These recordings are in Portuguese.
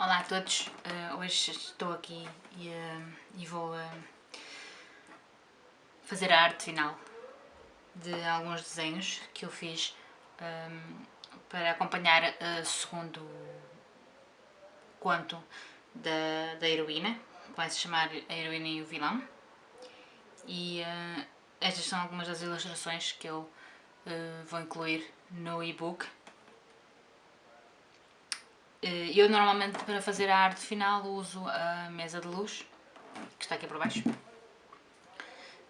Olá a todos, uh, hoje estou aqui e, uh, e vou uh, fazer a arte final de alguns desenhos que eu fiz um, para acompanhar o segundo conto da, da heroína, que vai se chamar A Heroína e o Vilão. E estas são algumas das ilustrações que eu vou incluir no e-book eu normalmente para fazer a arte final uso a mesa de luz, que está aqui por baixo.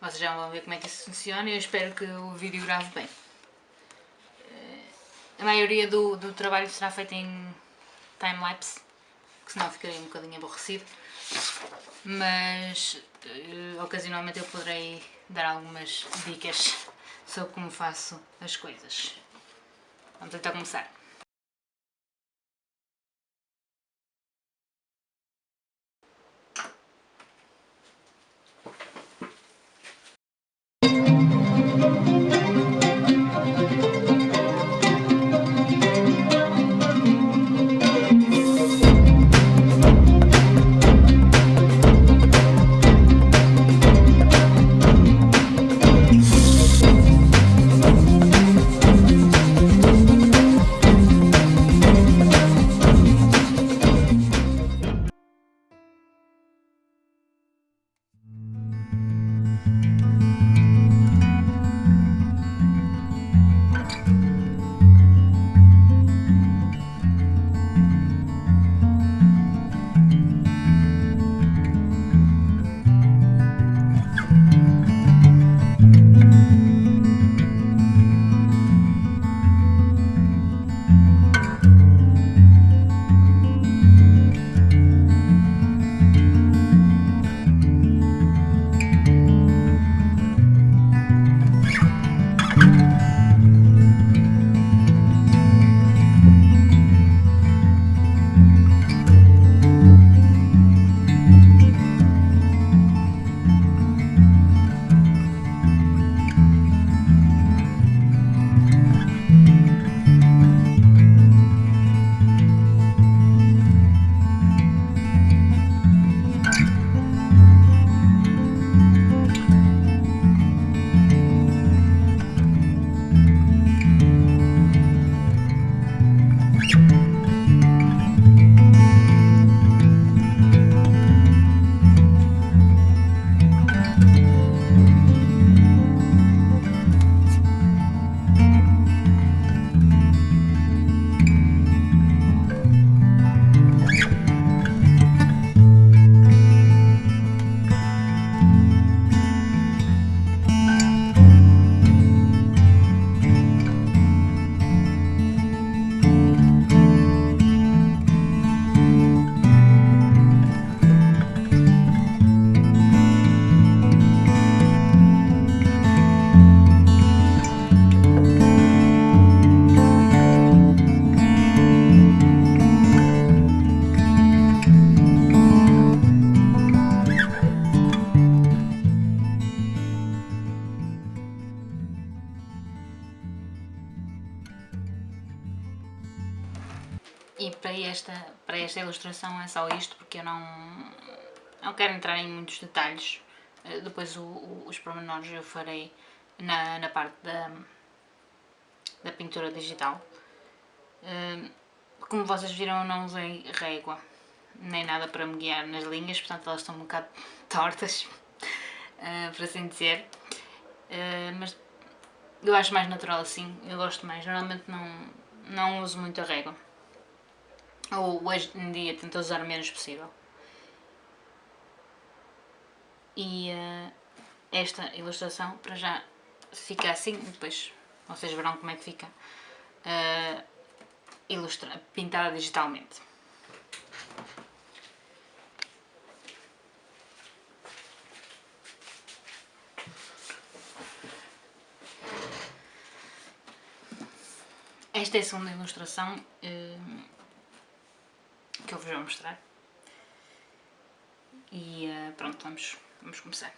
Vocês já vão ver como é que isso funciona e eu espero que o vídeo grave bem. Eh, a maioria do, do trabalho será feito em time-lapse, que senão ficaria um bocadinho aborrecido. Mas uh, ocasionalmente eu poderei dar algumas dicas sobre como faço as coisas. Vamos então começar. E para esta, para esta ilustração é só isto, porque eu não, não quero entrar em muitos detalhes. Eh, depois o, o, os pormenores eu farei na, na parte da, da pintura digital. Eh, como vocês viram, eu não usei régua, nem nada para me guiar nas linhas, portanto elas estão um bocado tortas, eh, por assim dizer. Mas eu acho mais natural assim, eu gosto mais. Normalmente não, não uso muito a régua ou hoje em dia tento usar o menos possível. E uh, esta ilustração para já fica assim, depois vocês verão como é que fica uh, ilustra pintada digitalmente. Esta é a segunda ilustração. Uh, eu vou mostrar. E uh, pronto, vamos, vamos começar.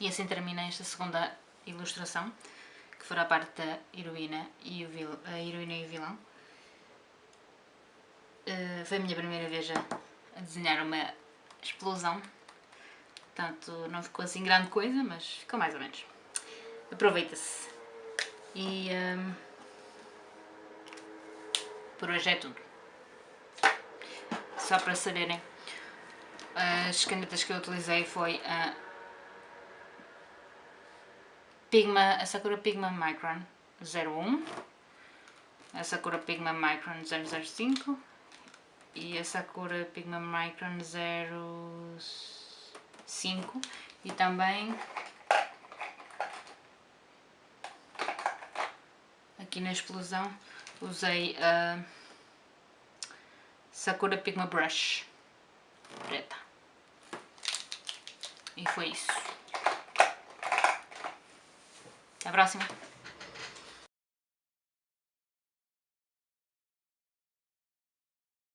E assim termina esta segunda ilustração, que fará parte da heroína e o, vil, a heroína e o vilão. Uh, foi a minha primeira vez a, desenhar uma explosão, portanto não ficou assim grande coisa, mas ficou mais ou menos. Aproveita-se. E um, por hoje é tudo. Só para saberem, as canetas que eu utilizei foi a Pigma, a Sakura Pigma Micron 01, a Sakura Pigma Micron 005 e a Sakura Pigma Micron 05 e também aqui na explosão usei a Sakura Pigma Brush preta e foi isso. Até a próxima!